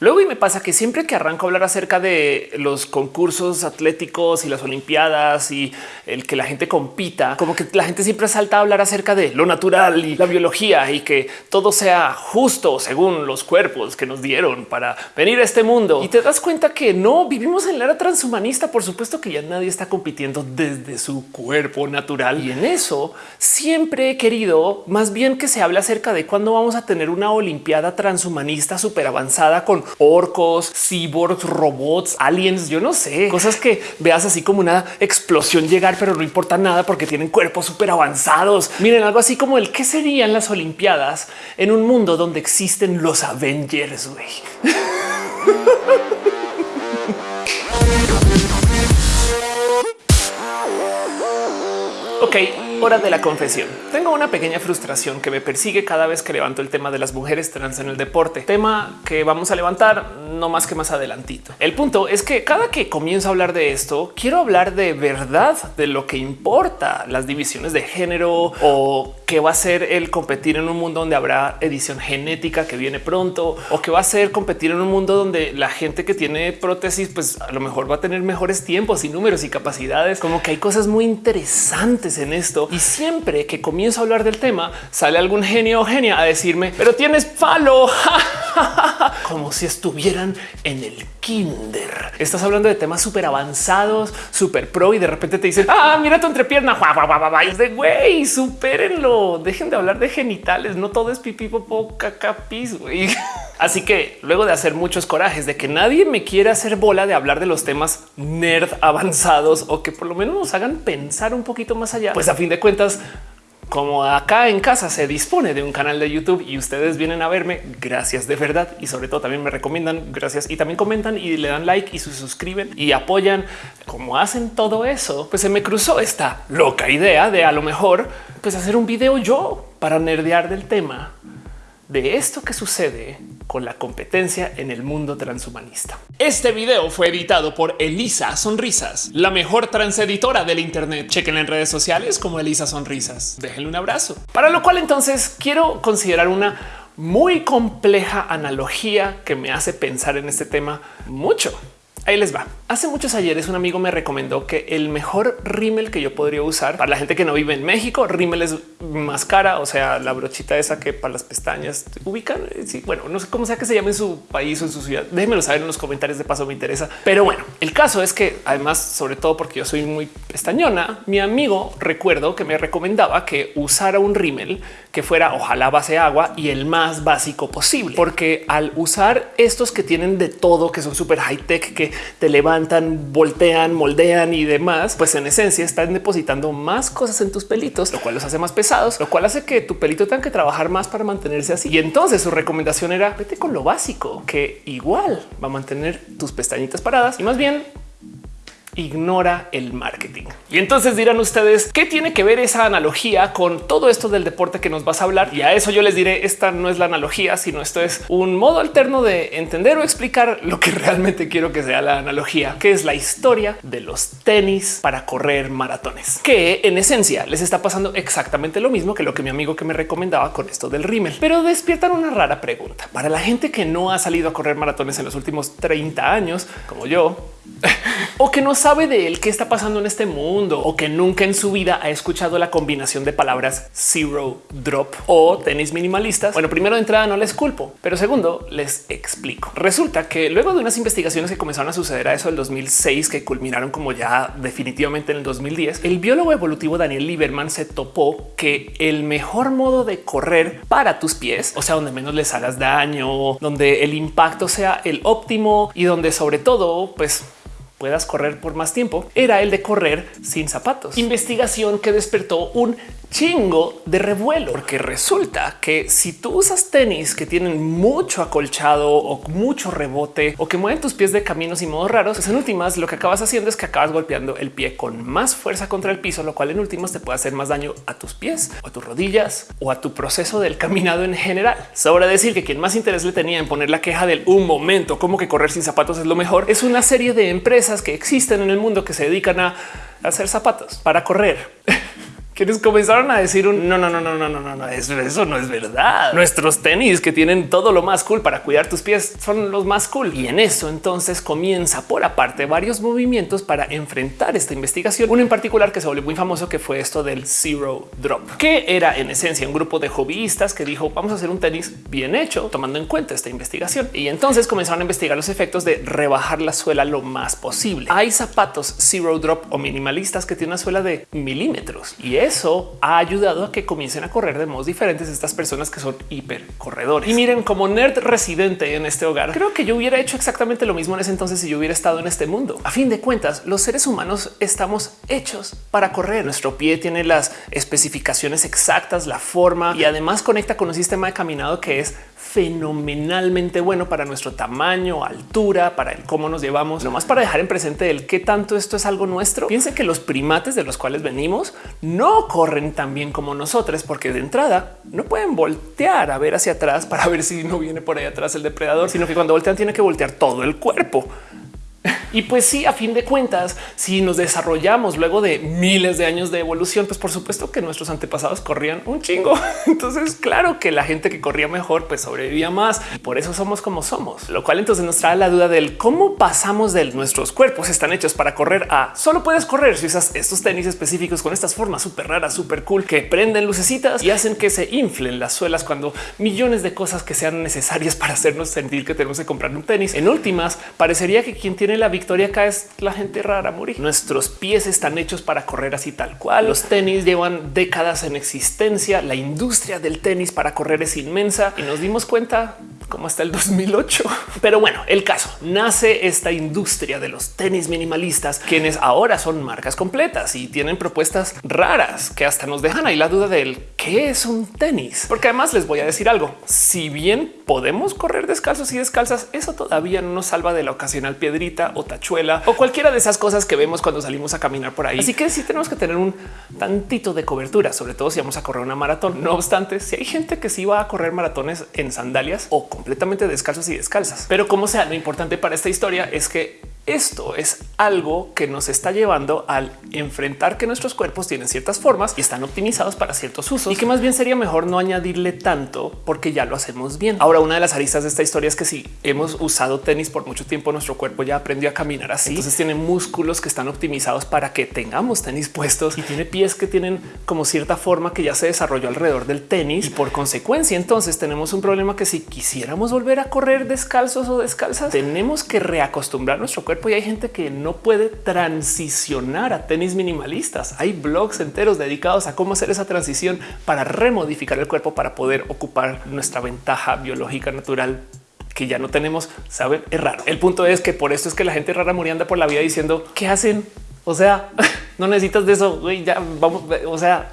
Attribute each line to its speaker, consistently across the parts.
Speaker 1: Luego y me pasa que siempre que arranco a hablar acerca de los concursos atléticos y las olimpiadas y el que la gente compita, como que la gente siempre salta a hablar acerca de lo natural y la biología y que todo sea justo según los cuerpos que nos dieron para venir a este mundo. Y te das cuenta que no vivimos en la era transhumanista. Por supuesto que ya nadie está compitiendo desde su cuerpo natural. Y en eso siempre he querido más bien que se hable acerca de cuándo vamos a tener una olimpiada transhumanista súper avanzada con orcos, cyborgs, robots, aliens, yo no sé, cosas que veas así como una explosión llegar, pero no importa nada porque tienen cuerpos súper avanzados. Miren, algo así como el qué serían las Olimpiadas en un mundo donde existen los Avengers. güey. ok, Hora de la confesión. Tengo una pequeña frustración que me persigue cada vez que levanto el tema de las mujeres trans en el deporte, tema que vamos a levantar no más que más adelantito. El punto es que cada que comienzo a hablar de esto, quiero hablar de verdad de lo que importa las divisiones de género o qué va a ser el competir en un mundo donde habrá edición genética que viene pronto o que va a ser competir en un mundo donde la gente que tiene prótesis, pues a lo mejor va a tener mejores tiempos y números y capacidades. Como que hay cosas muy interesantes en esto y siempre que comienzo a hablar del tema, sale algún genio o genia a decirme, pero tienes palo, como si estuvieran en el kinder. Estás hablando de temas súper avanzados, súper pro y de repente te dicen, ah, mira tu entrepierna. Es de güey, supérenlo. Dejen de hablar de genitales. No todo es pipí, popó, caca, pis, güey. Así que luego de hacer muchos corajes de que nadie me quiera hacer bola de hablar de los temas nerd avanzados o que por lo menos nos hagan pensar un poquito más allá, pues a fin de cuentas como acá en casa se dispone de un canal de YouTube y ustedes vienen a verme, gracias de verdad. Y sobre todo también me recomiendan, gracias. Y también comentan y le dan like y se suscriben y apoyan. Como hacen todo eso, pues se me cruzó esta loca idea de a lo mejor pues hacer un video yo para nerdear del tema de esto que sucede con la competencia en el mundo transhumanista. Este video fue editado por Elisa Sonrisas, la mejor transeditora del Internet. Chequen en redes sociales como Elisa Sonrisas. Déjenle un abrazo. Para lo cual entonces quiero considerar una muy compleja analogía que me hace pensar en este tema mucho. Ahí les va. Hace muchos ayeres un amigo me recomendó que el mejor rímel que yo podría usar para la gente que no vive en México, rímel es más cara, o sea, la brochita esa que para las pestañas ubican. Sí, bueno, no sé cómo sea que se llame en su país o en su ciudad. Déjenmelo saber en los comentarios. De paso me interesa. Pero bueno, el caso es que además, sobre todo porque yo soy muy pestañona, mi amigo recuerdo que me recomendaba que usara un rímel que fuera ojalá base agua y el más básico posible, porque al usar estos que tienen de todo, que son súper high tech, que te levantan, voltean, moldean y demás, pues en esencia están depositando más cosas en tus pelitos, lo cual los hace más pesados, lo cual hace que tu pelito tenga que trabajar más para mantenerse así. Y entonces su recomendación era vete con lo básico, que igual va a mantener tus pestañitas paradas y más bien ignora el marketing. Y entonces dirán ustedes qué tiene que ver esa analogía con todo esto del deporte que nos vas a hablar. Y a eso yo les diré esta no es la analogía, sino esto es un modo alterno de entender o explicar lo que realmente quiero que sea la analogía, que es la historia de los tenis para correr maratones, que en esencia les está pasando exactamente lo mismo que lo que mi amigo que me recomendaba con esto del rímel, pero despiertan una rara pregunta para la gente que no ha salido a correr maratones en los últimos 30 años, como yo, o que no sabe de él qué está pasando en este mundo o que nunca en su vida ha escuchado la combinación de palabras zero drop o tenis minimalistas. Bueno, primero de entrada no les culpo, pero segundo les explico. Resulta que luego de unas investigaciones que comenzaron a suceder a eso del 2006 que culminaron como ya definitivamente en el 2010, el biólogo evolutivo Daniel Lieberman se topó que el mejor modo de correr para tus pies, o sea, donde menos les hagas daño, donde el impacto sea el óptimo y donde sobre todo, pues puedas correr por más tiempo era el de correr sin zapatos. Investigación que despertó un chingo de revuelo, porque resulta que si tú usas tenis que tienen mucho acolchado o mucho rebote o que mueven tus pies de caminos y modos raros, pues en últimas lo que acabas haciendo es que acabas golpeando el pie con más fuerza contra el piso, lo cual en últimas te puede hacer más daño a tus pies o a tus rodillas o a tu proceso del caminado en general. Sobra decir que quien más interés le tenía en poner la queja del un momento, como que correr sin zapatos es lo mejor, es una serie de empresas que existen en el mundo que se dedican a hacer zapatos para correr. quienes comenzaron a decir un no, no, no, no, no, no, no, no, eso, eso no es verdad. Nuestros tenis que tienen todo lo más cool para cuidar tus pies son los más cool. Y en eso entonces comienza por aparte varios movimientos para enfrentar esta investigación. Uno en particular que se volvió muy famoso, que fue esto del Zero Drop, que era en esencia un grupo de hobbyistas que dijo vamos a hacer un tenis bien hecho, tomando en cuenta esta investigación. Y entonces comenzaron a investigar los efectos de rebajar la suela lo más posible. Hay zapatos Zero Drop o minimalistas que tienen una suela de milímetros y eso ha ayudado a que comiencen a correr de modos diferentes estas personas que son hiper corredores. Y miren, como nerd residente en este hogar, creo que yo hubiera hecho exactamente lo mismo en ese entonces si yo hubiera estado en este mundo. A fin de cuentas, los seres humanos estamos hechos para correr. Nuestro pie tiene las especificaciones exactas, la forma y además conecta con un sistema de caminado que es fenomenalmente bueno para nuestro tamaño, altura, para el cómo nos llevamos. Lo más para dejar en presente el qué tanto esto es algo nuestro. Piense que los primates de los cuales venimos no corren tan bien como nosotros, porque de entrada no pueden voltear a ver hacia atrás para ver si no viene por ahí atrás el depredador, sino que cuando voltean tiene que voltear todo el cuerpo. Y pues sí, a fin de cuentas, si nos desarrollamos luego de miles de años de evolución, pues por supuesto que nuestros antepasados corrían un chingo. Entonces, claro que la gente que corría mejor, pues sobrevivía más y por eso somos como somos. Lo cual entonces nos trae la duda del cómo pasamos de nuestros cuerpos están hechos para correr a solo puedes correr si usas estos tenis específicos con estas formas súper raras, súper cool que prenden lucecitas y hacen que se inflen las suelas cuando millones de cosas que sean necesarias para hacernos sentir que tenemos que comprar un tenis. En últimas, parecería que quien tiene la victoria acá es la gente rara morir. Nuestros pies están hechos para correr así tal cual. Los tenis llevan décadas en existencia. La industria del tenis para correr es inmensa y nos dimos cuenta como hasta el 2008. Pero bueno, el caso nace esta industria de los tenis minimalistas, quienes ahora son marcas completas y tienen propuestas raras que hasta nos dejan ahí la duda del qué es un tenis. Porque además les voy a decir algo. Si bien podemos correr descalzos y descalzas, eso todavía no nos salva de la ocasional piedrita o tachuela o cualquiera de esas cosas que vemos cuando salimos a caminar por ahí. Así que sí tenemos que tener un tantito de cobertura, sobre todo si vamos a correr una maratón. No obstante, si hay gente que sí va a correr maratones en sandalias o completamente descalzos y descalzas, pero como sea, lo importante para esta historia es que esto es algo que nos está llevando al enfrentar que nuestros cuerpos tienen ciertas formas y están optimizados para ciertos usos y que más bien sería mejor no añadirle tanto porque ya lo hacemos bien. Ahora, una de las aristas de esta historia es que si hemos usado tenis por mucho tiempo, nuestro cuerpo ya aprendió a caminar así. Entonces tiene músculos que están optimizados para que tengamos tenis puestos y tiene pies que tienen como cierta forma que ya se desarrolló alrededor del tenis y por consecuencia entonces tenemos un problema que si quisiéramos volver a correr descalzos o descalzas, tenemos que reacostumbrar nuestro cuerpo y hay gente que no puede transicionar a tenis minimalistas. Hay blogs enteros dedicados a cómo hacer esa transición para remodificar el cuerpo para poder ocupar nuestra ventaja biológica natural que ya no tenemos. Saben, es raro. El punto es que por esto es que la gente rara muriendo por la vida diciendo qué hacen. O sea, no necesitas de eso. Ya vamos. O sea,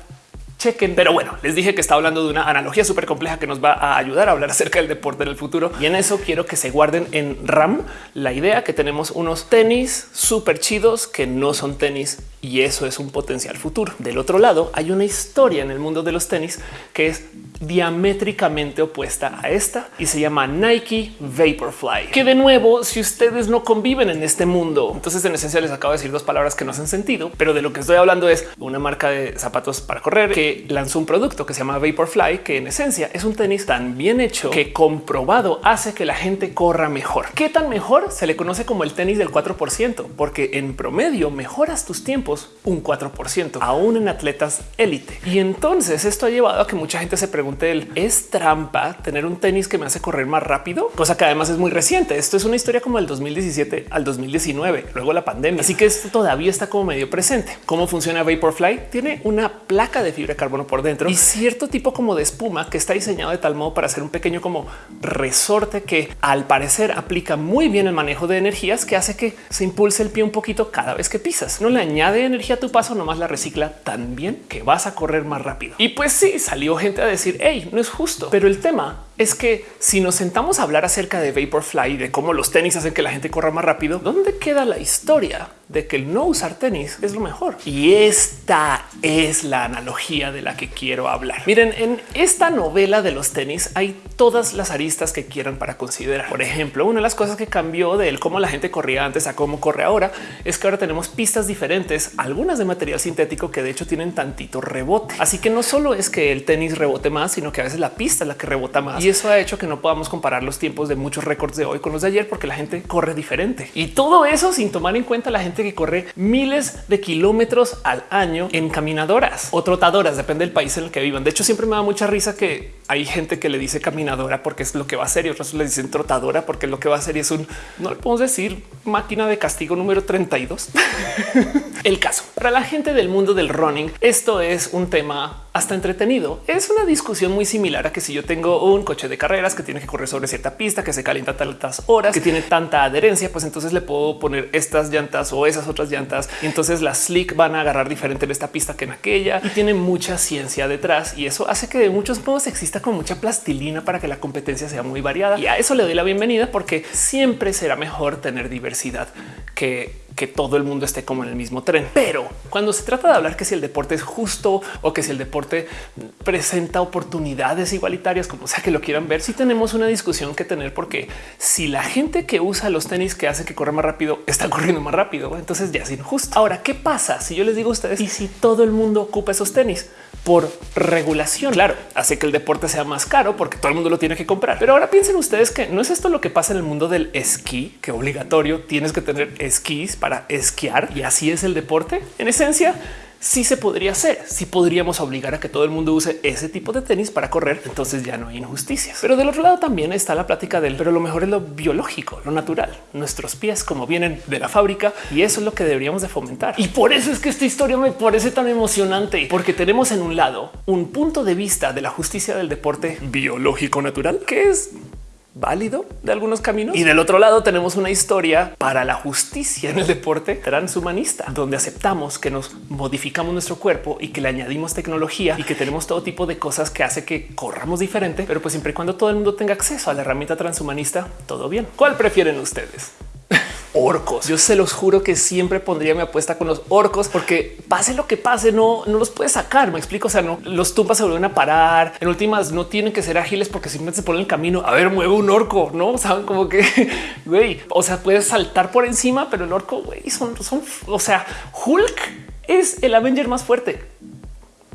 Speaker 1: chequen. Pero bueno, les dije que está hablando de una analogía súper compleja que nos va a ayudar a hablar acerca del deporte en el futuro. Y en eso quiero que se guarden en RAM la idea que tenemos unos tenis súper chidos que no son tenis y eso es un potencial futuro. Del otro lado hay una historia en el mundo de los tenis que es diamétricamente opuesta a esta y se llama Nike Vaporfly, que de nuevo, si ustedes no conviven en este mundo, entonces en esencia les acabo de decir dos palabras que no hacen sentido, pero de lo que estoy hablando es una marca de zapatos para correr que lanzó un producto que se llama Vaporfly, que en esencia es un tenis tan bien hecho que comprobado hace que la gente corra mejor. ¿Qué tan mejor? Se le conoce como el tenis del 4%, porque en promedio mejoras tus tiempos un 4%, aún en atletas élite. Y entonces esto ha llevado a que mucha gente se pregunte es trampa tener un tenis que me hace correr más rápido, cosa que además es muy reciente. Esto es una historia como el 2017 al 2019, luego la pandemia. Así que esto todavía está como medio presente. ¿Cómo funciona Vaporfly? Tiene una placa de fibra carbono por dentro y cierto tipo como de espuma que está diseñado de tal modo para hacer un pequeño como resorte que al parecer aplica muy bien el manejo de energías que hace que se impulse el pie un poquito cada vez que pisas. No le añade energía a tu paso, nomás la recicla tan bien que vas a correr más rápido. Y pues sí, salió gente a decir, hey, no es justo. Pero el tema es que si nos sentamos a hablar acerca de Vaporfly, de cómo los tenis hacen que la gente corra más rápido, ¿dónde queda la historia de que el no usar tenis es lo mejor? Y esta es la analogía de la que quiero hablar. Miren, en esta novela de los tenis hay todas las aristas que quieran para considerar. Por ejemplo, una de las cosas que cambió de cómo la gente corría antes a cómo corre ahora es que ahora tenemos pistas diferentes, algunas de material sintético que de hecho tienen tantito rebote. Así que no solo es que el tenis rebote más, sino que a veces la pista es la que rebota más. Y eso ha hecho que no podamos comparar los tiempos de muchos récords de hoy con los de ayer porque la gente corre diferente. Y todo eso sin tomar en cuenta la gente que corre miles de kilómetros al año en caminadoras o trotadoras, depende del país en el que vivan. De hecho, siempre me da mucha risa que hay gente que le dice caminadora porque es lo que va a hacer y otros le dicen trotadora porque lo que va a hacer es un, no le podemos decir máquina de castigo número 32. el caso para la gente del mundo del running, esto es un tema hasta entretenido. Es una discusión muy similar a que si yo tengo un coche de carreras que tiene que correr sobre cierta pista, que se calienta tantas horas, que tiene tanta adherencia, pues entonces le puedo poner estas llantas o esas otras llantas. Y entonces las slick van a agarrar diferente en esta pista que en aquella y tiene mucha ciencia detrás. Y eso hace que de muchos modos exista con mucha plastilina para que la competencia sea muy variada. Y a eso le doy la bienvenida porque siempre será mejor tener diversidad que que todo el mundo esté como en el mismo tren. Pero cuando se trata de hablar que si el deporte es justo o que si el deporte presenta oportunidades igualitarias, como sea que lo quieran ver, si tenemos una discusión que tener, porque si la gente que usa los tenis que hace que corra más rápido está corriendo más rápido, entonces ya es injusto. Ahora, ¿qué pasa si yo les digo a ustedes y si todo el mundo ocupa esos tenis? por regulación. Claro, hace que el deporte sea más caro porque todo el mundo lo tiene que comprar. Pero ahora piensen ustedes que no es esto lo que pasa en el mundo del esquí, que obligatorio tienes que tener esquís para esquiar y así es el deporte. En esencia, sí se podría hacer. Si podríamos obligar a que todo el mundo use ese tipo de tenis para correr, entonces ya no hay injusticias. Pero del otro lado también está la plática del, pero lo mejor es lo biológico, lo natural, nuestros pies como vienen de la fábrica y eso es lo que deberíamos de fomentar. Y por eso es que esta historia me parece tan emocionante, porque tenemos en un lado un punto de vista de la justicia del deporte biológico natural, que es válido de algunos caminos. Y del otro lado tenemos una historia para la justicia en el deporte transhumanista, donde aceptamos que nos modificamos nuestro cuerpo y que le añadimos tecnología y que tenemos todo tipo de cosas que hace que corramos diferente, pero pues siempre y cuando todo el mundo tenga acceso a la herramienta transhumanista, todo bien. ¿Cuál prefieren ustedes? Orcos. Yo se los juro que siempre pondría mi apuesta con los orcos porque pase lo que pase, no, no los puedes sacar. Me explico. O sea, no los tumbas se vuelven a parar. En últimas, no tienen que ser ágiles porque simplemente se ponen el camino. A ver, mueve un orco, no saben como que güey, o sea, puedes saltar por encima, pero el orco güey son, son, o sea, Hulk es el Avenger más fuerte.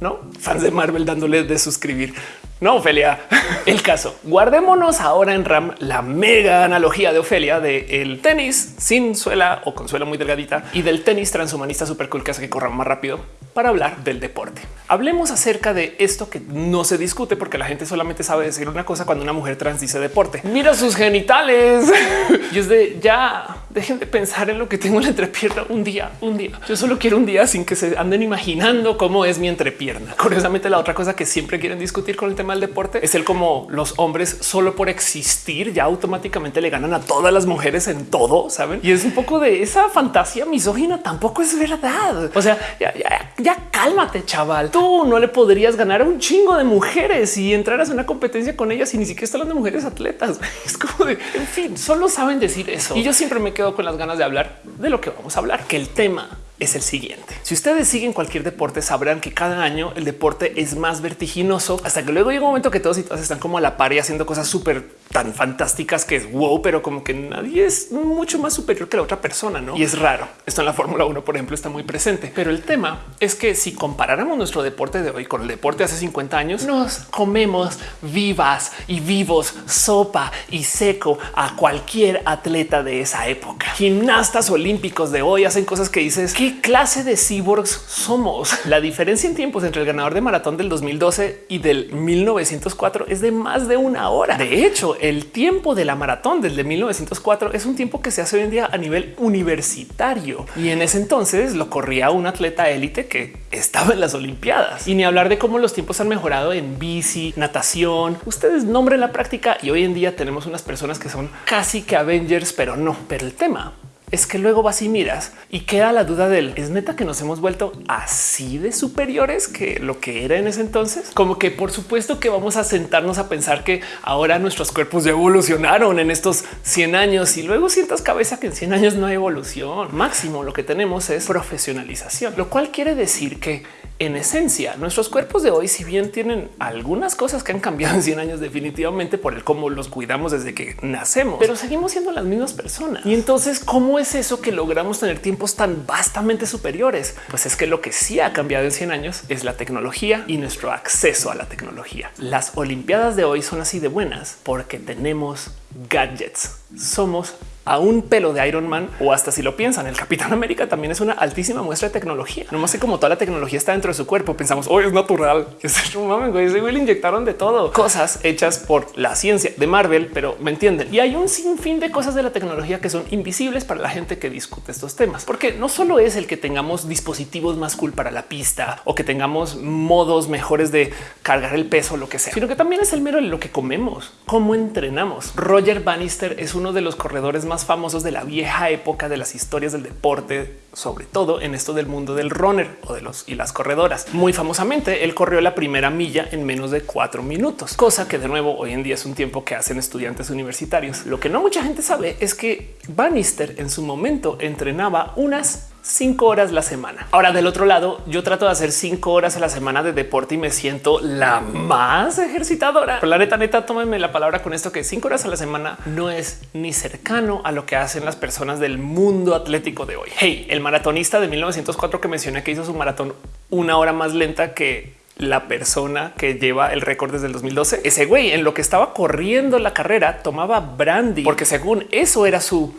Speaker 1: No fans de Marvel dándole de suscribir. No, Ofelia. El caso. Guardémonos ahora en RAM la mega analogía de Ofelia de el tenis sin suela o con suela muy delgadita y del tenis transhumanista super cool que hace que corra más rápido para hablar del deporte. Hablemos acerca de esto que no se discute porque la gente solamente sabe decir una cosa cuando una mujer trans dice deporte. Mira sus genitales. y es de ya dejen de pensar en lo que tengo en la entrepierna un día, un día. Yo solo quiero un día sin que se anden imaginando cómo es mi entrepierna. Curiosamente, la otra cosa que siempre quieren discutir con el tema del deporte es el como los hombres solo por existir ya automáticamente le ganan a todas las mujeres en todo, saben? Y es un poco de esa fantasía misógina. Tampoco es verdad. O sea, ya, ya, ya cálmate, chaval. Tú no le podrías ganar a un chingo de mujeres y entraras en una competencia con ellas y ni siquiera están de mujeres atletas. Es como de, en fin, solo saben decir eso. Y yo siempre me quedo con las ganas de hablar de lo que vamos a hablar, que el tema es el siguiente. Si ustedes siguen cualquier deporte, sabrán que cada año el deporte es más vertiginoso hasta que luego llega un momento que todos y todas están como a la par y haciendo cosas súper tan fantásticas que es wow, pero como que nadie es mucho más superior que la otra persona, ¿no? Y es raro. Esto en la Fórmula 1, por ejemplo, está muy presente. Pero el tema es que si comparáramos nuestro deporte de hoy con el deporte hace 50 años, nos comemos vivas y vivos sopa y seco a cualquier atleta de esa época. Gimnastas olímpicos de hoy hacen cosas que dices, ¿qué clase de cyborgs somos? La diferencia en tiempos entre el ganador de maratón del 2012 y del 1904 es de más de una hora. De hecho, el tiempo de la maratón desde 1904 es un tiempo que se hace hoy en día a nivel universitario y en ese entonces lo corría un atleta élite que estaba en las Olimpiadas y ni hablar de cómo los tiempos han mejorado en bici, natación. Ustedes nombren la práctica y hoy en día tenemos unas personas que son casi que Avengers, pero no. Pero el tema es que luego vas y miras y queda la duda del es neta que nos hemos vuelto así de superiores que lo que era en ese entonces. Como que por supuesto que vamos a sentarnos a pensar que ahora nuestros cuerpos ya evolucionaron en estos 100 años y luego sientas cabeza que en 100 años no hay evolución. Máximo lo que tenemos es profesionalización, lo cual quiere decir que en esencia, nuestros cuerpos de hoy, si bien tienen algunas cosas que han cambiado en 100 años definitivamente por el cómo los cuidamos desde que nacemos, pero seguimos siendo las mismas personas. Y entonces, ¿cómo es eso que logramos tener tiempos tan vastamente superiores? Pues es que lo que sí ha cambiado en 100 años es la tecnología y nuestro acceso a la tecnología. Las Olimpiadas de hoy son así de buenas porque tenemos gadgets. Somos a un pelo de Iron Man o hasta si lo piensan, el Capitán América también es una altísima muestra de tecnología. No más que como toda la tecnología está dentro de su cuerpo, pensamos hoy es natural. un mames, güey, le inyectaron de todo cosas hechas por la ciencia de Marvel, pero me entienden. Y hay un sinfín de cosas de la tecnología que son invisibles para la gente que discute estos temas, porque no solo es el que tengamos dispositivos más cool para la pista o que tengamos modos mejores de cargar el peso, lo que sea, sino que también es el mero de lo que comemos, cómo entrenamos. Roger Bannister es uno de los corredores más más famosos de la vieja época de las historias del deporte, sobre todo en esto del mundo del runner o de los y las corredoras. Muy famosamente, él corrió la primera milla en menos de cuatro minutos, cosa que de nuevo hoy en día es un tiempo que hacen estudiantes universitarios. Lo que no mucha gente sabe es que Bannister en su momento entrenaba unas cinco horas la semana. Ahora del otro lado, yo trato de hacer cinco horas a la semana de deporte y me siento la más ejercitadora. Pero la neta, neta, tómenme la palabra con esto que cinco horas a la semana no es ni cercano a lo que hacen las personas del mundo atlético de hoy. Hey, el maratonista de 1904 que mencioné que hizo su maratón una hora más lenta que la persona que lleva el récord desde el 2012. Ese güey en lo que estaba corriendo la carrera tomaba brandy porque según eso era su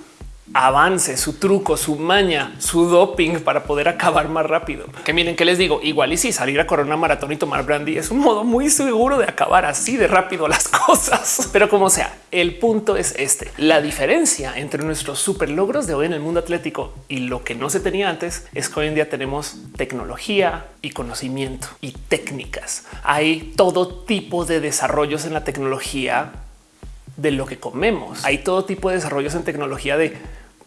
Speaker 1: avance, su truco, su maña, su doping para poder acabar más rápido. Que miren que les digo, igual y si salir a correr una maratón y tomar brandy es un modo muy seguro de acabar así de rápido las cosas. Pero como sea, el punto es este. La diferencia entre nuestros super logros de hoy en el mundo atlético y lo que no se tenía antes es que hoy en día tenemos tecnología y conocimiento y técnicas. Hay todo tipo de desarrollos en la tecnología de lo que comemos. Hay todo tipo de desarrollos en tecnología de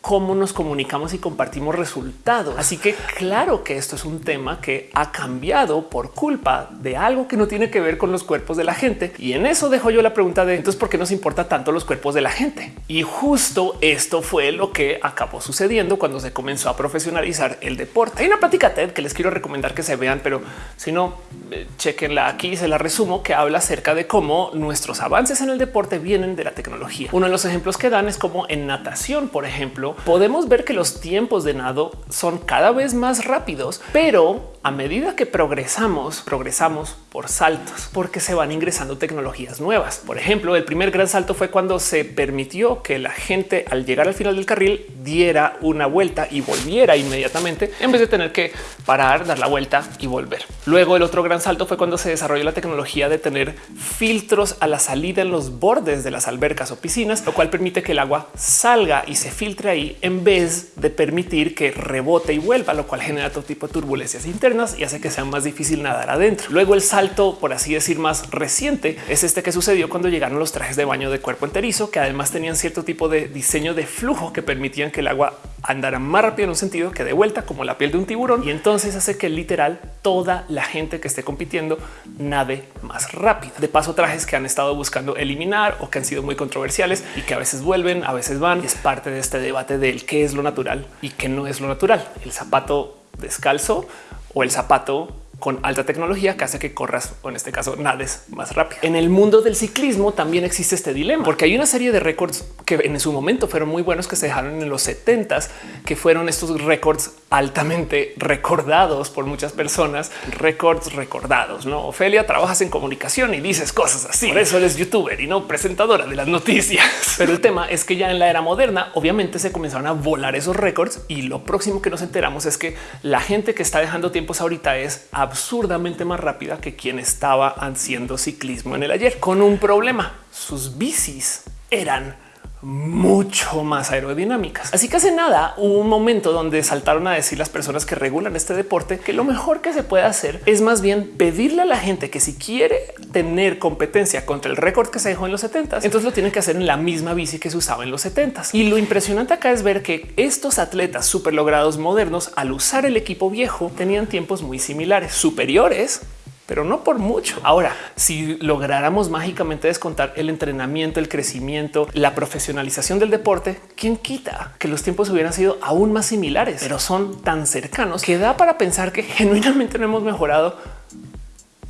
Speaker 1: cómo nos comunicamos y compartimos resultados. Así que claro que esto es un tema que ha cambiado por culpa de algo que no tiene que ver con los cuerpos de la gente. Y en eso dejo yo la pregunta de entonces por qué nos importa tanto los cuerpos de la gente. Y justo esto fue lo que acabó sucediendo cuando se comenzó a profesionalizar el deporte. Hay una plática TED que les quiero recomendar que se vean, pero si no, eh, chequenla aquí, se la resumo, que habla acerca de cómo nuestros avances en el deporte vienen de la tecnología. Uno de los ejemplos que dan es como en natación, por ejemplo, podemos ver que los tiempos de nado son cada vez más rápidos, pero a medida que progresamos, progresamos por saltos, porque se van ingresando tecnologías nuevas. Por ejemplo, el primer gran salto fue cuando se permitió que la gente al llegar al final del carril diera una vuelta y volviera inmediatamente en vez de tener que parar, dar la vuelta y volver. Luego el otro gran salto fue cuando se desarrolló la tecnología de tener filtros a la salida en los bordes de las albercas o piscinas, lo cual permite que el agua salga y se filtre en vez de permitir que rebote y vuelva, lo cual genera todo tipo de turbulencias internas y hace que sea más difícil nadar adentro. Luego el salto, por así decir, más reciente es este que sucedió cuando llegaron los trajes de baño de cuerpo enterizo, que además tenían cierto tipo de diseño de flujo que permitían que el agua andara más rápido en un sentido que de vuelta como la piel de un tiburón y entonces hace que literal toda la gente que esté compitiendo nade más rápido. De paso, trajes que han estado buscando eliminar o que han sido muy controversiales y que a veces vuelven, a veces van. Es parte de este debate del qué es lo natural y qué no es lo natural. El zapato descalzo o el zapato con alta tecnología que hace que corras o en este caso nades más rápido. En el mundo del ciclismo también existe este dilema porque hay una serie de récords que en su momento fueron muy buenos que se dejaron en los 70s, que fueron estos récords altamente recordados por muchas personas, récords recordados. No, Ofelia, trabajas en comunicación y dices cosas así. Por eso eres youtuber y no presentadora de las noticias. Pero el tema es que ya en la era moderna, obviamente se comenzaron a volar esos récords y lo próximo que nos enteramos es que la gente que está dejando tiempos ahorita es absurdamente más rápida que quien estaba haciendo ciclismo en el ayer, con un problema. Sus bicis eran mucho más aerodinámicas. Así que hace nada hubo un momento donde saltaron a decir las personas que regulan este deporte que lo mejor que se puede hacer es más bien pedirle a la gente que si quiere tener competencia contra el récord que se dejó en los 70, entonces lo tienen que hacer en la misma bici que se usaba en los 70. Y lo impresionante acá es ver que estos atletas súper logrados modernos al usar el equipo viejo tenían tiempos muy similares, superiores pero no por mucho. Ahora, si lográramos mágicamente descontar el entrenamiento, el crecimiento, la profesionalización del deporte, ¿quién quita que los tiempos hubieran sido aún más similares, pero son tan cercanos que da para pensar que genuinamente no hemos mejorado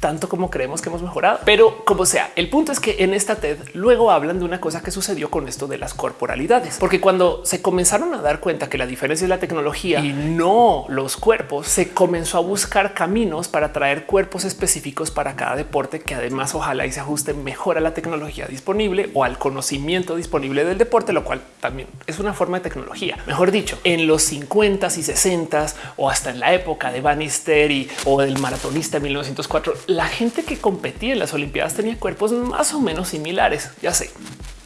Speaker 1: tanto como creemos que hemos mejorado. Pero como sea, el punto es que en esta TED luego hablan de una cosa que sucedió con esto de las corporalidades, porque cuando se comenzaron a dar cuenta que la diferencia es la tecnología y no los cuerpos, se comenzó a buscar caminos para traer cuerpos específicos para cada deporte que además ojalá y se ajuste mejor a la tecnología disponible o al conocimiento disponible del deporte, lo cual también es una forma de tecnología. Mejor dicho, en los 50 y 60 o hasta en la época de Bannister y o del maratonista 1904, la gente que competía en las Olimpiadas tenía cuerpos más o menos similares. Ya sé,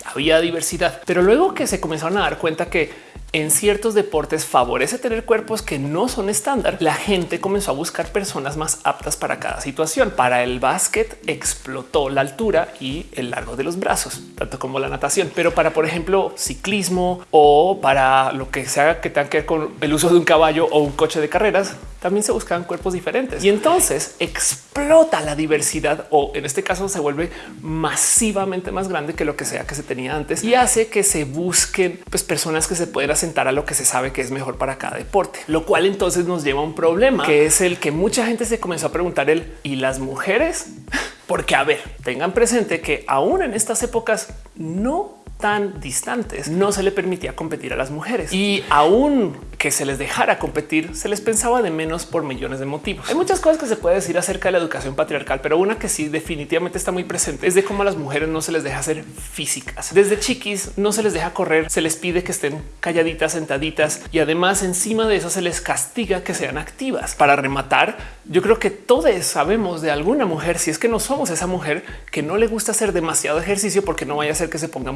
Speaker 1: había diversidad, pero luego que se comenzaron a dar cuenta que en ciertos deportes favorece tener cuerpos que no son estándar, la gente comenzó a buscar personas más aptas para cada situación. Para el básquet explotó la altura y el largo de los brazos, tanto como la natación. Pero para, por ejemplo, ciclismo o para lo que sea que tenga que ver con el uso de un caballo o un coche de carreras, también se buscaban cuerpos diferentes. Y entonces explota la diversidad o en este caso se vuelve masivamente más grande que lo que sea que se tenía antes y hace que se busquen pues, personas que se pueden sentar a lo que se sabe que es mejor para cada deporte, lo cual entonces nos lleva a un problema que es el que mucha gente se comenzó a preguntar el y las mujeres, porque a ver, tengan presente que aún en estas épocas no tan distantes no se le permitía competir a las mujeres y aún que se les dejara competir, se les pensaba de menos por millones de motivos. Hay muchas cosas que se puede decir acerca de la educación patriarcal, pero una que sí definitivamente está muy presente es de cómo a las mujeres no se les deja ser físicas. Desde chiquis no se les deja correr, se les pide que estén calladitas, sentaditas y además encima de eso se les castiga que sean activas. Para rematar, yo creo que todos sabemos de alguna mujer, si es que no somos esa mujer que no le gusta hacer demasiado ejercicio porque no vaya a ser que se ponga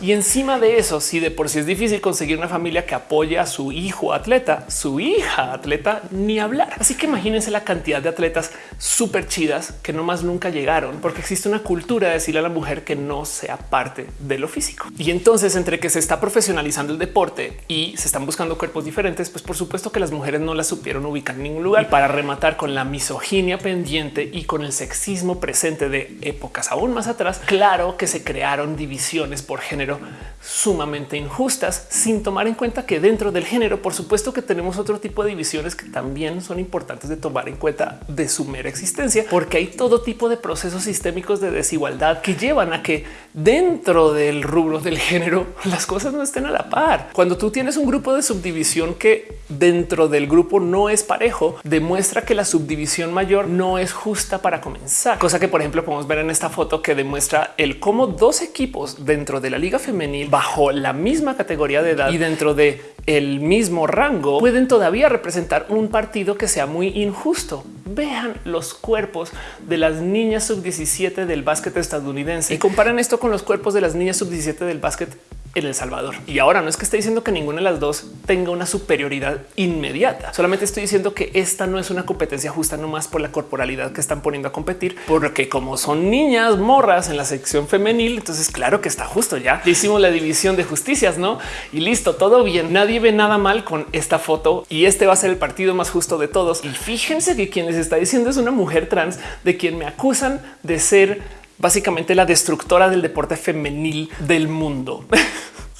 Speaker 1: Y encima de eso, si de por sí es difícil conseguir una familia que apoye a su hijo atleta, su hija atleta, ni hablar. Así que imagínense la cantidad de atletas súper chidas que no más nunca llegaron porque existe una cultura de decirle a la mujer que no sea parte de lo físico. Y entonces entre que se está profesionalizando el deporte y se están buscando cuerpos diferentes, pues por supuesto que las mujeres no las supieron ubicar en ningún lugar. Y para rematar con la misoginia pendiente y con el sexismo presente de épocas aún más atrás, claro que se crearon divisiones por género sumamente injustas sin tomar en cuenta que dentro del género, por supuesto que tenemos otro tipo de divisiones que también son importantes de tomar en cuenta de su mera existencia, porque hay todo tipo de procesos sistémicos de desigualdad que llevan a que dentro del rubro del género las cosas no estén a la par. Cuando tú tienes un grupo de subdivisión que dentro del grupo no es parejo, demuestra que la subdivisión mayor no es justa para comenzar. Cosa que, por ejemplo, podemos ver en esta foto que demuestra el cómo dos equipos dentro de la liga femenil bajo la misma categoría de edad y dentro de el mismo rango pueden todavía representar un partido que sea muy injusto. Vean los cuerpos de las niñas sub 17 del básquet estadounidense y comparen esto con los cuerpos de las niñas sub 17 del básquet en El Salvador. Y ahora no es que esté diciendo que ninguna de las dos tenga una superioridad inmediata. Solamente estoy diciendo que esta no es una competencia justa nomás por la corporalidad que están poniendo a competir, porque como son niñas morras en la sección femenil, entonces claro que está justo ya. Hicimos la división de justicias, ¿no? Y listo, todo bien. Nadie ve nada mal con esta foto y este va a ser el partido más justo de todos. Y fíjense que quien les está diciendo es una mujer trans de quien me acusan de ser básicamente la destructora del deporte femenil del mundo.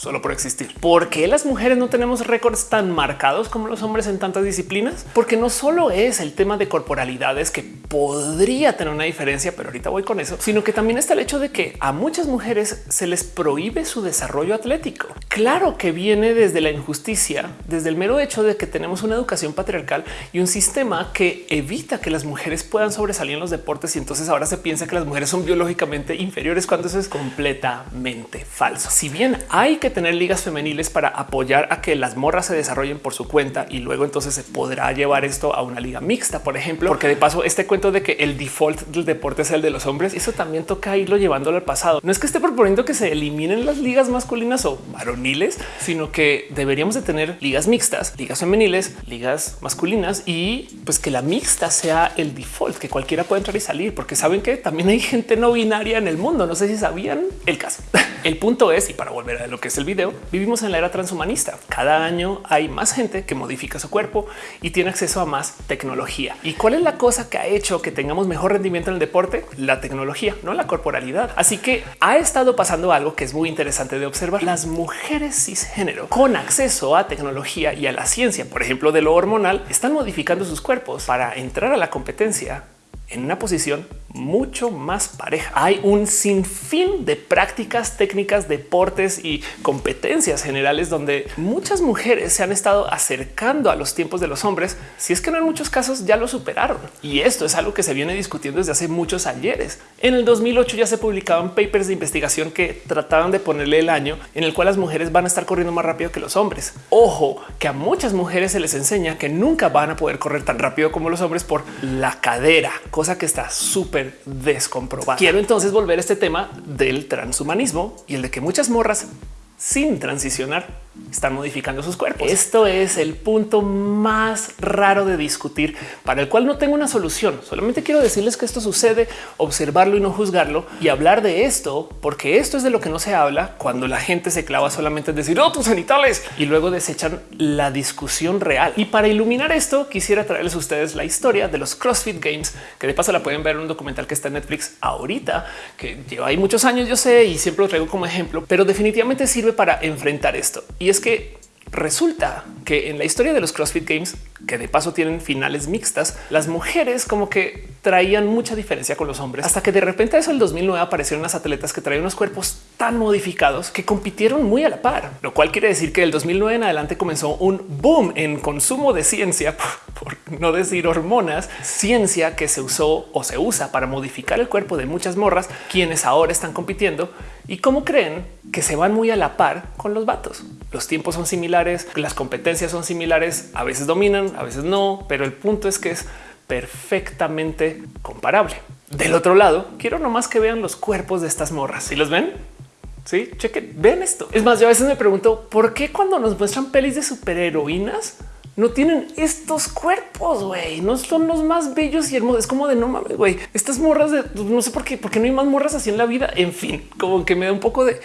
Speaker 1: solo por existir. ¿Por qué las mujeres no tenemos récords tan marcados como los hombres en tantas disciplinas? Porque no solo es el tema de corporalidades que podría tener una diferencia, pero ahorita voy con eso, sino que también está el hecho de que a muchas mujeres se les prohíbe su desarrollo atlético. Claro que viene desde la injusticia, desde el mero hecho de que tenemos una educación patriarcal y un sistema que evita que las mujeres puedan sobresalir en los deportes y entonces ahora se piensa que las mujeres son biológicamente inferiores cuando eso es completamente falso. Si bien hay que tener ligas femeniles para apoyar a que las morras se desarrollen por su cuenta y luego entonces se podrá llevar esto a una liga mixta, por ejemplo, porque de paso este cuento de que el default del deporte es el de los hombres, eso también toca irlo llevándolo al pasado. No es que esté proponiendo que se eliminen las ligas masculinas o varoniles, sino que deberíamos de tener ligas mixtas, ligas femeniles, ligas masculinas y pues que la mixta sea el default, que cualquiera pueda entrar y salir, porque saben que también hay gente no binaria en el mundo. No sé si sabían el caso. El punto es, y para volver a lo que es el video, vivimos en la era transhumanista. Cada año hay más gente que modifica su cuerpo y tiene acceso a más tecnología. ¿Y cuál es la cosa que ha hecho que tengamos mejor rendimiento en el deporte? La tecnología, no la corporalidad. Así que ha estado pasando algo que es muy interesante de observar. Las mujeres cisgénero con acceso a tecnología y a la ciencia, por ejemplo, de lo hormonal, están modificando sus cuerpos para entrar a la competencia en una posición mucho más pareja. Hay un sinfín de prácticas, técnicas, deportes y competencias generales donde muchas mujeres se han estado acercando a los tiempos de los hombres, si es que no en muchos casos ya lo superaron. Y esto es algo que se viene discutiendo desde hace muchos ayeres. En el 2008 ya se publicaban papers de investigación que trataban de ponerle el año en el cual las mujeres van a estar corriendo más rápido que los hombres. Ojo, que a muchas mujeres se les enseña que nunca van a poder correr tan rápido como los hombres por la cadera, cosa que está súper descomprobada. Quiero entonces volver a este tema del transhumanismo y el de que muchas morras sin transicionar están modificando sus cuerpos. Esto es el punto más raro de discutir para el cual no tengo una solución. Solamente quiero decirles que esto sucede, observarlo y no juzgarlo y hablar de esto, porque esto es de lo que no se habla cuando la gente se clava solamente en decir oh, tus genitales y luego desechan la discusión real. Y para iluminar esto, quisiera traerles a ustedes la historia de los CrossFit Games, que de paso la pueden ver en un documental que está en Netflix ahorita, que lleva ahí muchos años, yo sé, y siempre lo traigo como ejemplo, pero definitivamente sirve para enfrentar esto. Y es que resulta que en la historia de los CrossFit Games, que de paso tienen finales mixtas, las mujeres como que traían mucha diferencia con los hombres hasta que de repente eso el 2009 aparecieron unas atletas que traían unos cuerpos tan modificados que compitieron muy a la par, lo cual quiere decir que el 2009 en adelante comenzó un boom en consumo de ciencia, por no decir hormonas, ciencia que se usó o se usa para modificar el cuerpo de muchas morras, quienes ahora están compitiendo y cómo creen que se van muy a la par con los vatos. Los tiempos son similares, las competencias son similares, a veces dominan, a veces no, pero el punto es que es perfectamente comparable. Del otro lado, quiero nomás que vean los cuerpos de estas morras. Si los ven, sí, chequen, ven esto. Es más, yo a veces me pregunto por qué cuando nos muestran pelis de superheroínas no tienen estos cuerpos, güey. No son los más bellos y hermosos. Es como de no mames, güey. Estas morras de no sé por qué, porque no hay más morras así en la vida. En fin, como que me da un poco de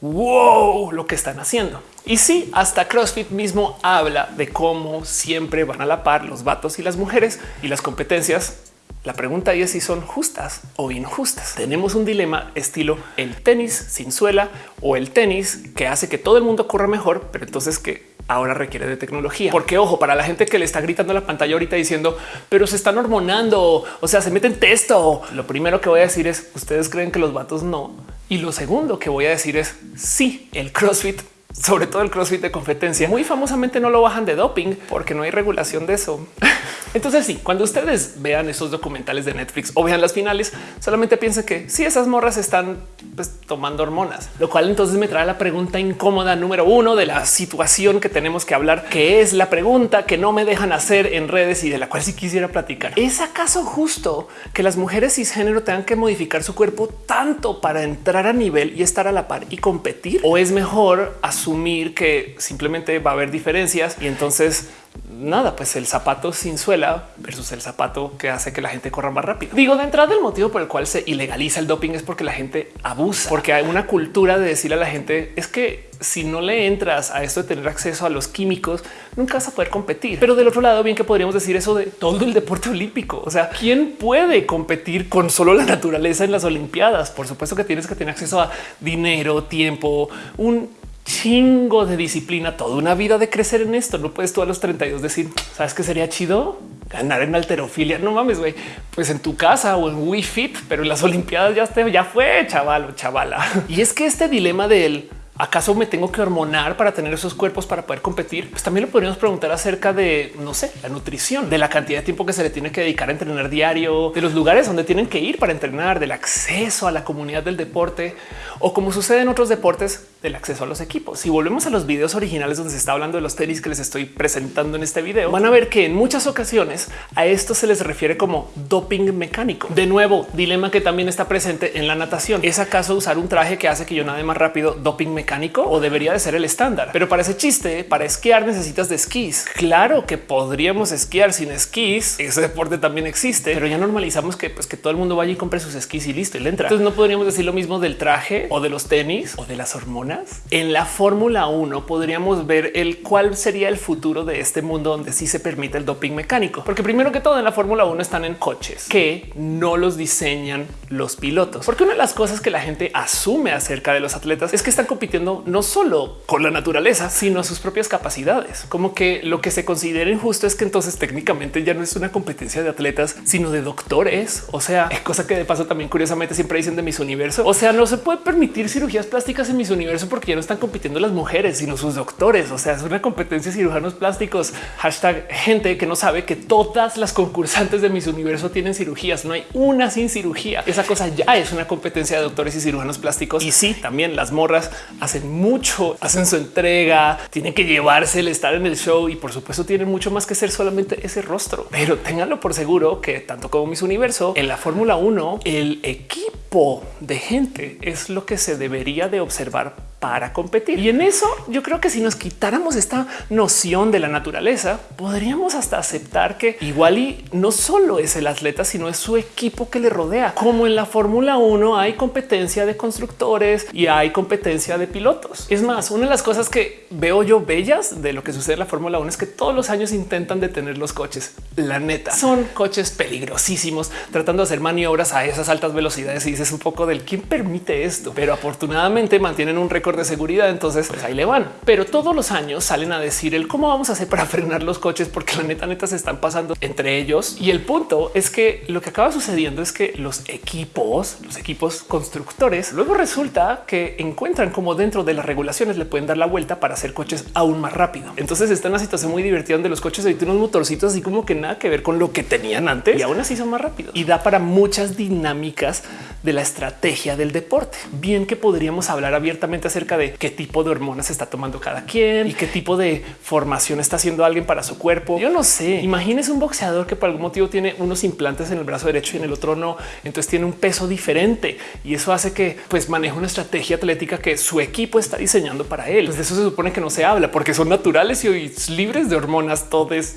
Speaker 1: wow lo que están haciendo. Y sí, hasta CrossFit mismo habla de cómo siempre van a la par los vatos y las mujeres y las competencias. La pregunta es si son justas o injustas. Tenemos un dilema estilo el tenis sin suela o el tenis que hace que todo el mundo corra mejor, pero entonces que ahora requiere de tecnología. Porque ojo, para la gente que le está gritando la pantalla ahorita diciendo, pero se están hormonando, o sea, se meten texto. Lo primero que voy a decir es, ustedes creen que los vatos no. Y lo segundo que voy a decir es, sí, el CrossFit sobre todo el CrossFit de competencia, muy famosamente no lo bajan de doping porque no hay regulación de eso. Entonces sí, cuando ustedes vean esos documentales de Netflix o vean las finales, solamente piensen que si esas morras están pues, tomando hormonas, lo cual entonces me trae la pregunta incómoda número uno de la situación que tenemos que hablar, que es la pregunta que no me dejan hacer en redes y de la cual sí quisiera platicar. ¿Es acaso justo que las mujeres cisgénero tengan que modificar su cuerpo tanto para entrar a nivel y estar a la par y competir? ¿O es mejor asumir que simplemente va a haber diferencias y entonces nada, pues el zapato sin suela versus el zapato que hace que la gente corra más rápido. Digo, de entrada el motivo por el cual se ilegaliza el doping es porque la gente abusa, porque hay una cultura de decirle a la gente es que si no le entras a esto de tener acceso a los químicos, nunca vas a poder competir. Pero del otro lado, bien que podríamos decir eso de todo el deporte olímpico. O sea, ¿quién puede competir con solo la naturaleza en las Olimpiadas? Por supuesto que tienes que tener acceso a dinero, tiempo, un chingo de disciplina, toda una vida de crecer en esto. No puedes tú a los 32 decir, sabes que sería chido ganar en alterofilia. No mames, güey. Pues en tu casa o en Wii Fit, pero en las Olimpiadas ya, fue chaval o chavala. Y es que este dilema del ¿Acaso me tengo que hormonar para tener esos cuerpos para poder competir? Pues también lo podríamos preguntar acerca de, no sé, la nutrición, de la cantidad de tiempo que se le tiene que dedicar a entrenar diario, de los lugares donde tienen que ir para entrenar, del acceso a la comunidad del deporte o como sucede en otros deportes, del acceso a los equipos. Si volvemos a los videos originales donde se está hablando de los tenis que les estoy presentando en este video, van a ver que en muchas ocasiones a esto se les refiere como doping mecánico. De nuevo, dilema que también está presente en la natación. ¿Es acaso usar un traje que hace que yo nade más rápido doping mecánico o debería de ser el estándar? Pero para ese chiste, para esquiar necesitas de esquís. Claro que podríamos esquiar sin esquís. Ese deporte también existe, pero ya normalizamos que, pues, que todo el mundo vaya y compre sus esquís y listo y le entra. Entonces no podríamos decir lo mismo del traje o de los tenis o de las hormonas En la Fórmula 1 podríamos ver el cuál sería el futuro de este mundo donde sí se permite el doping mecánico. Porque primero que todo en la Fórmula 1 están en coches que no los diseñan los pilotos. Porque una de las cosas que la gente asume acerca de los atletas es que están compitiendo no solo con la naturaleza, sino sus propias capacidades. Como que lo que se considera injusto es que entonces técnicamente ya no es una competencia de atletas, sino de doctores. O sea, cosa que de paso también curiosamente siempre dicen de mis universo. O sea, no se puede permitir cirugías plásticas en mis universo porque ya no están compitiendo las mujeres, sino sus doctores. O sea, es una competencia de cirujanos plásticos. Hashtag gente que no sabe que todas las concursantes de mis universo tienen cirugías. No hay una sin cirugía. Esa cosa ya es una competencia de doctores y cirujanos plásticos. Y sí, también las morras hacen mucho, hacen su entrega, tienen que llevarse el estar en el show y por supuesto tienen mucho más que ser solamente ese rostro. Pero ténganlo por seguro que tanto como mis universo en la Fórmula 1, el equipo de gente es lo que se debería de observar para competir. Y en eso yo creo que si nos quitáramos esta noción de la naturaleza, podríamos hasta aceptar que igual y no solo es el atleta, sino es su equipo que le rodea. Como en la Fórmula 1 hay competencia de constructores y hay competencia de pilotos. Es más, una de las cosas que veo yo bellas de lo que sucede en la Fórmula 1 es que todos los años intentan detener los coches. La neta son coches peligrosísimos tratando de hacer maniobras a esas altas velocidades y dices un poco del quién permite esto, pero afortunadamente mantienen un récord de seguridad. Entonces pues ahí le van, pero todos los años salen a decir el cómo vamos a hacer para frenar los coches, porque la neta neta se están pasando entre ellos. Y el punto es que lo que acaba sucediendo es que los equipos, los equipos constructores, luego resulta que encuentran como dentro de las regulaciones le pueden dar la vuelta para hacer coches aún más rápido. Entonces está en una situación muy divertida donde los coches tienen unos motorcitos así como que nada que ver con lo que tenían antes y aún así son más rápidos y da para muchas dinámicas de la estrategia del deporte. Bien que podríamos hablar abiertamente acerca de qué tipo de hormonas está tomando cada quien y qué tipo de formación está haciendo alguien para su cuerpo. Yo no sé. Imagínese un boxeador que por algún motivo tiene unos implantes en el brazo derecho y en el otro no. Entonces tiene un peso diferente y eso hace que pues maneje una estrategia atlética que su equipo está diseñando para él. Pues de eso se supone que no se habla porque son naturales y libres de hormonas. Todos,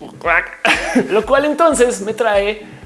Speaker 1: lo cual entonces me trae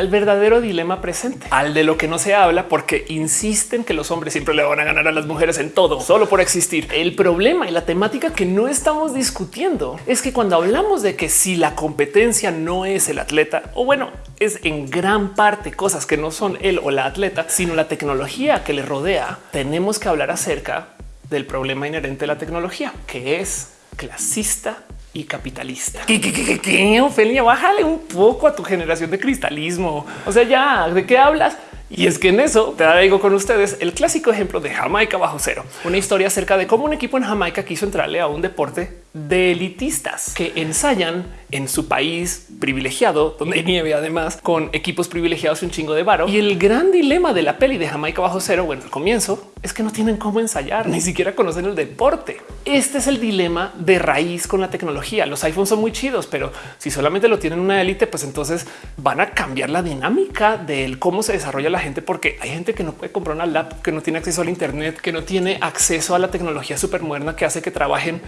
Speaker 1: al verdadero dilema presente, al de lo que no se habla, porque insisten que los hombres siempre le van a ganar a las mujeres en todo, solo por existir. El problema y la temática que no estamos discutiendo es que cuando hablamos de que si la competencia no es el atleta, o bueno, es en gran parte cosas que no son él o la atleta, sino la tecnología que le rodea, tenemos que hablar acerca del problema inherente de la tecnología, que es clasista y capitalista. ¿Qué, qué, qué, qué, Ofelia? Bájale un poco a tu generación de cristalismo. O sea, ya, ¿de qué hablas? Y es que en eso te traigo con ustedes el clásico ejemplo de Jamaica bajo cero, una historia acerca de cómo un equipo en Jamaica quiso entrarle a un deporte de elitistas que ensayan en su país privilegiado, donde hay nieve además, con equipos privilegiados y un chingo de varo. Y el gran dilema de la peli de Jamaica bajo cero, bueno, al comienzo, es que no tienen cómo ensayar, ni siquiera conocen el deporte. Este es el dilema de raíz con la tecnología. Los iPhones son muy chidos, pero si solamente lo tienen una élite, pues entonces van a cambiar la dinámica del cómo se desarrolla la gente, porque hay gente que no puede comprar una lap, que no tiene acceso al Internet, que no tiene acceso a la tecnología súper moderna que hace que trabajen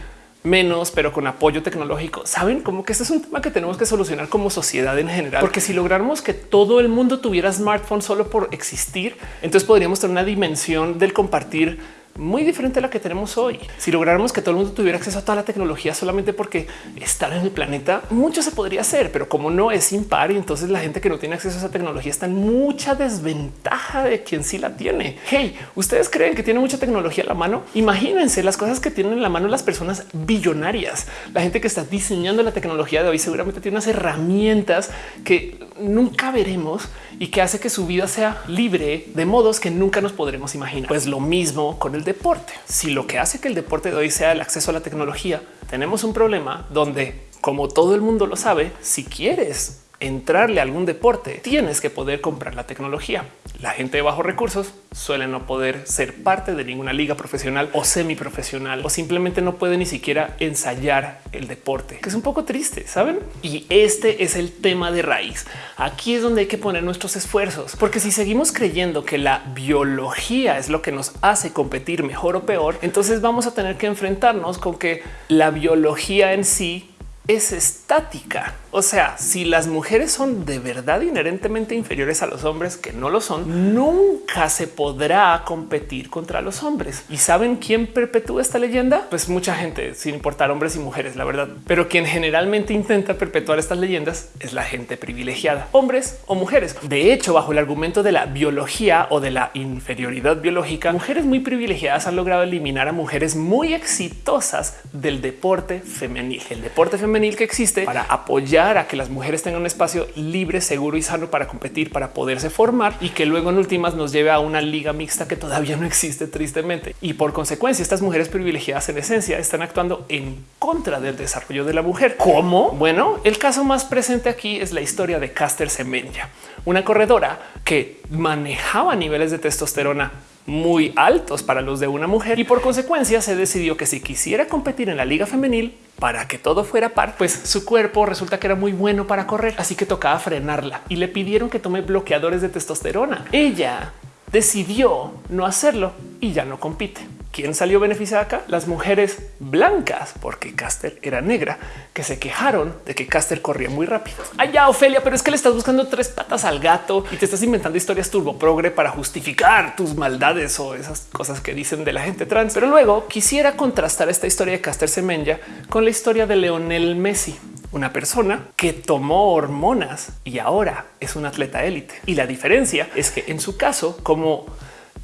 Speaker 1: menos, pero con apoyo tecnológico. Saben como que este es un tema que tenemos que solucionar como sociedad en general, porque si lográramos que todo el mundo tuviera smartphone solo por existir, entonces podríamos tener una dimensión del compartir muy diferente a la que tenemos hoy. Si lográramos que todo el mundo tuviera acceso a toda la tecnología solamente porque estar en el planeta, mucho se podría hacer, pero como no es impar y entonces la gente que no tiene acceso a esa tecnología está en mucha desventaja de quien sí la tiene. Hey, ustedes creen que tiene mucha tecnología a la mano? Imagínense las cosas que tienen en la mano las personas billonarias. La gente que está diseñando la tecnología de hoy seguramente tiene unas herramientas que nunca veremos y que hace que su vida sea libre de modos que nunca nos podremos imaginar. Pues lo mismo con el deporte. Si lo que hace que el deporte de hoy sea el acceso a la tecnología, tenemos un problema donde, como todo el mundo lo sabe, si quieres entrarle a algún deporte, tienes que poder comprar la tecnología. La gente de bajos recursos suele no poder ser parte de ninguna liga profesional o semi profesional o simplemente no puede ni siquiera ensayar el deporte, que es un poco triste, saben? Y este es el tema de raíz. Aquí es donde hay que poner nuestros esfuerzos, porque si seguimos creyendo que la biología es lo que nos hace competir mejor o peor, entonces vamos a tener que enfrentarnos con que la biología en sí es estática. O sea, si las mujeres son de verdad inherentemente inferiores a los hombres que no lo son, nunca se podrá competir contra los hombres. ¿Y saben quién perpetúa esta leyenda? Pues mucha gente, sin importar hombres y mujeres, la verdad. Pero quien generalmente intenta perpetuar estas leyendas es la gente privilegiada, hombres o mujeres. De hecho, bajo el argumento de la biología o de la inferioridad biológica, mujeres muy privilegiadas han logrado eliminar a mujeres muy exitosas del deporte femenil. El deporte femenil que existe para apoyar a que las mujeres tengan un espacio libre, seguro y sano para competir, para poderse formar y que luego en últimas nos lleve a una liga mixta que todavía no existe tristemente. Y por consecuencia, estas mujeres privilegiadas en esencia están actuando en contra del desarrollo de la mujer. ¿Cómo? Bueno, el caso más presente aquí es la historia de Caster Semenya, una corredora que manejaba niveles de testosterona muy altos para los de una mujer y por consecuencia se decidió que si quisiera competir en la liga femenil para que todo fuera par, pues su cuerpo resulta que era muy bueno para correr, así que tocaba frenarla y le pidieron que tome bloqueadores de testosterona. Ella decidió no hacerlo y ya no compite. ¿Quién salió beneficiada acá? Las mujeres blancas, porque Caster era negra, que se quejaron de que Caster corría muy rápido. Allá, Ofelia, pero es que le estás buscando tres patas al gato y te estás inventando historias turbo progre para justificar tus maldades o esas cosas que dicen de la gente trans. Pero luego quisiera contrastar esta historia de Caster Semenya con la historia de Leonel Messi, una persona que tomó hormonas y ahora es un atleta élite. Y la diferencia es que en su caso, como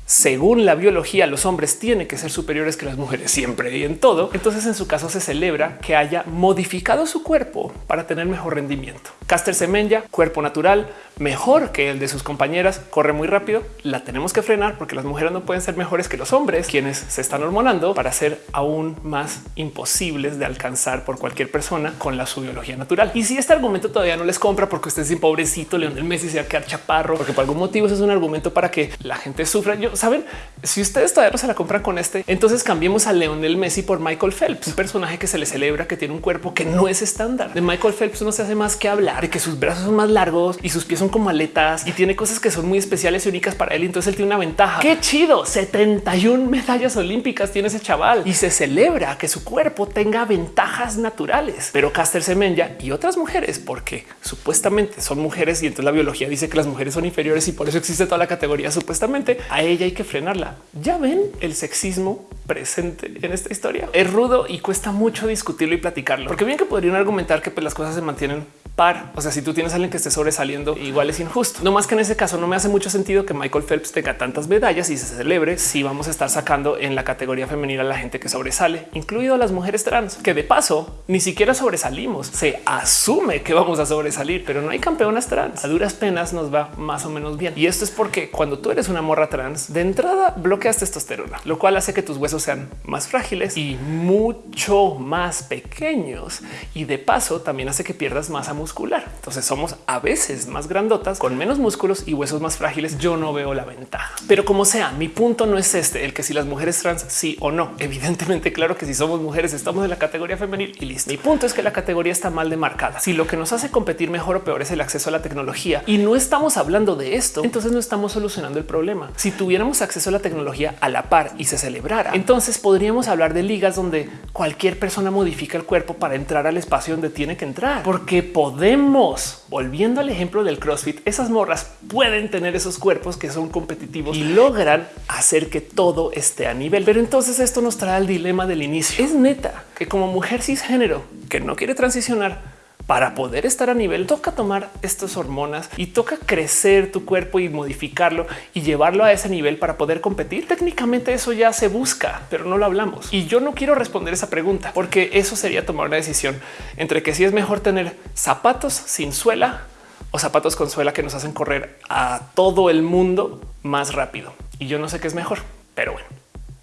Speaker 1: según la biología, los hombres tienen que ser superiores que las mujeres siempre y en todo. Entonces, en su caso, se celebra que haya modificado su cuerpo para tener mejor rendimiento. Caster Semenya, cuerpo natural, mejor que el de sus compañeras, corre muy rápido. La tenemos que frenar porque las mujeres no pueden ser mejores que los hombres, quienes se están hormonando para ser aún más imposibles de alcanzar por cualquier persona con la su biología natural. Y si este argumento todavía no les compra porque usted es pobrecito, Leonel Messi se va a quedar chaparro, porque por algún motivo es un argumento para que la gente sufra. Yo saben, si ustedes todavía no se la compran con este, entonces cambiemos a Leonel Messi por Michael Phelps, un personaje que se le celebra que tiene un cuerpo que no es estándar. De Michael Phelps no se hace más que hablar de que sus brazos son más largos y sus pies son como aletas y tiene cosas que son muy especiales y únicas para él. Entonces él tiene una ventaja. Qué chido. 71 medallas olímpicas tiene ese chaval y se celebra que su cuerpo tenga ventajas naturales. Pero Caster Semenya y otras mujeres, porque supuestamente son mujeres y entonces la biología dice que las mujeres son inferiores y por eso existe toda la categoría supuestamente a ella hay que frenarla. Ya ven el sexismo presente en esta historia. Es rudo y cuesta mucho discutirlo y platicarlo, porque bien que podrían argumentar que pues, las cosas se mantienen par. O sea, si tú tienes a alguien que esté sobresaliendo, igual es injusto. No más que en ese caso no me hace mucho sentido que Michael Phelps tenga tantas medallas y se celebre si vamos a estar sacando en la categoría femenina a la gente que sobresale, incluido a las mujeres trans, que de paso ni siquiera sobresalimos. Se asume que vamos a sobresalir, pero no hay campeonas trans. A duras penas nos va más o menos bien. Y esto es porque cuando tú eres una morra trans, de entrada bloqueas testosterona, lo cual hace que tus huesos sean más frágiles y mucho más pequeños. Y de paso también hace que pierdas masa muscular Entonces somos a veces más grandotas con menos músculos y huesos más frágiles. Yo no veo la ventaja, pero como sea, mi punto no es este, el que si las mujeres trans sí o no. Evidentemente, claro que si somos mujeres estamos en la categoría femenil y listo. Mi punto es que la categoría está mal demarcada. Si lo que nos hace competir mejor o peor es el acceso a la tecnología y no estamos hablando de esto, entonces no estamos solucionando el problema. Si tuviéramos acceso a la tecnología a la par y se celebrara, entonces podríamos hablar de ligas donde cualquier persona modifica el cuerpo para entrar al espacio donde tiene que entrar, porque podemos podemos, volviendo al ejemplo del CrossFit, esas morras pueden tener esos cuerpos que son competitivos y logran hacer que todo esté a nivel. Pero entonces esto nos trae al dilema del inicio. Es neta que como mujer cisgénero que no quiere transicionar, para poder estar a nivel, toca tomar estas hormonas y toca crecer tu cuerpo y modificarlo y llevarlo a ese nivel para poder competir. Técnicamente eso ya se busca, pero no lo hablamos. Y yo no quiero responder esa pregunta porque eso sería tomar una decisión entre que si es mejor tener zapatos sin suela o zapatos con suela que nos hacen correr a todo el mundo más rápido. Y yo no sé qué es mejor, pero bueno.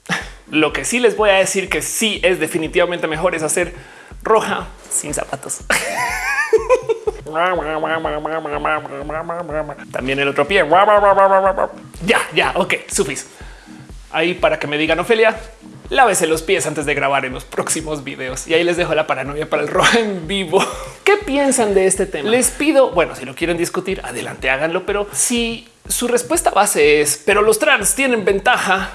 Speaker 1: Lo que sí les voy a decir que sí es definitivamente mejor es hacer roja sin zapatos. También el otro pie. Ya, ya, ok, sufis. Ahí para que me digan Ofelia, lávese los pies antes de grabar en los próximos videos. Y ahí les dejo la paranoia para el rojo en vivo. ¿Qué piensan de este tema? Les pido, bueno, si lo quieren discutir, adelante, háganlo. Pero si su respuesta base es, pero los trans tienen ventaja,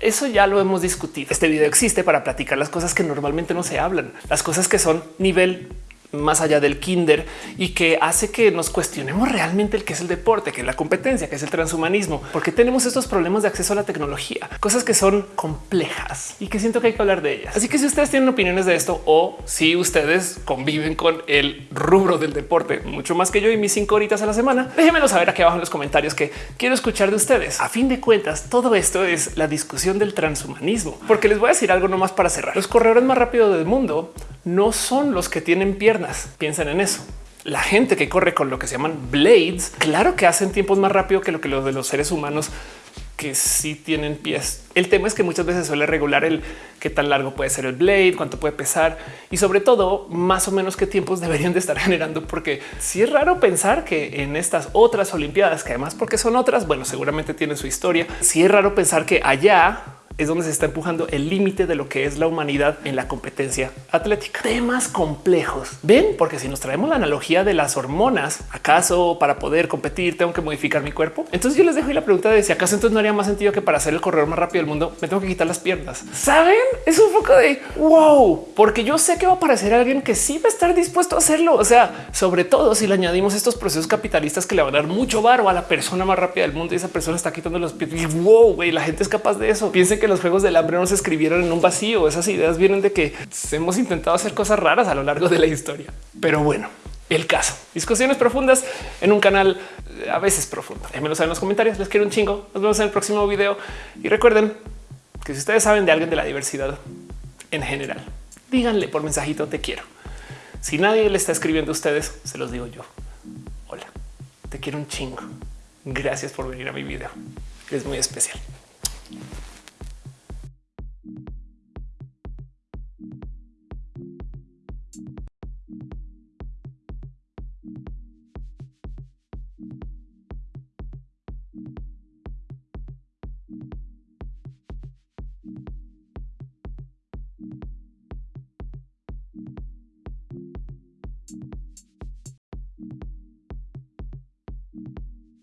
Speaker 1: Eso ya lo hemos discutido. Este video existe para platicar las cosas que normalmente no se hablan, las cosas que son nivel más allá del kinder y que hace que nos cuestionemos realmente el que es el deporte, que es la competencia, que es el transhumanismo, porque tenemos estos problemas de acceso a la tecnología, cosas que son complejas y que siento que hay que hablar de ellas. Así que si ustedes tienen opiniones de esto o si ustedes conviven con el rubro del deporte mucho más que yo y mis cinco horitas a la semana, déjenmelo saber aquí abajo en los comentarios que quiero escuchar de ustedes. A fin de cuentas, todo esto es la discusión del transhumanismo, porque les voy a decir algo nomás para cerrar. Los corredores más rápidos del mundo no son los que tienen piernas. Piensen en eso. La gente que corre con lo que se llaman blades, claro que hacen tiempos más rápido que lo que los de los seres humanos que sí tienen pies. El tema es que muchas veces suele regular el qué tan largo puede ser el blade, cuánto puede pesar y sobre todo más o menos qué tiempos deberían de estar generando, porque si es raro pensar que en estas otras Olimpiadas, que además porque son otras, bueno, seguramente tienen su historia. Si es raro pensar que allá es donde se está empujando el límite de lo que es la humanidad en la competencia atlética. Temas complejos. Ven, porque si nos traemos la analogía de las hormonas, acaso para poder competir tengo que modificar mi cuerpo. Entonces yo les dejo la pregunta de si acaso entonces no haría más sentido que para ser el corredor más rápido del mundo me tengo que quitar las piernas. Saben? Es un poco de wow, porque yo sé que va a aparecer alguien que sí va a estar dispuesto a hacerlo. O sea, sobre todo si le añadimos estos procesos capitalistas que le van a dar mucho varo a la persona más rápida del mundo y esa persona está quitando los pies. Y wow, güey, la gente es capaz de eso. Piensen que los juegos del hambre no se escribieron en un vacío. Esas ideas vienen de que hemos intentado hacer cosas raras a lo largo de la historia. Pero bueno, el caso. Discusiones profundas en un canal eh, a veces profundo. Déjenmelo saber en los comentarios. Les quiero un chingo. Nos vemos en el próximo video. Y recuerden que si ustedes saben de alguien de la diversidad en general, díganle por mensajito te quiero. Si nadie le está escribiendo a ustedes, se los digo yo. Hola, te quiero un chingo. Gracias por venir a mi video. Es muy especial.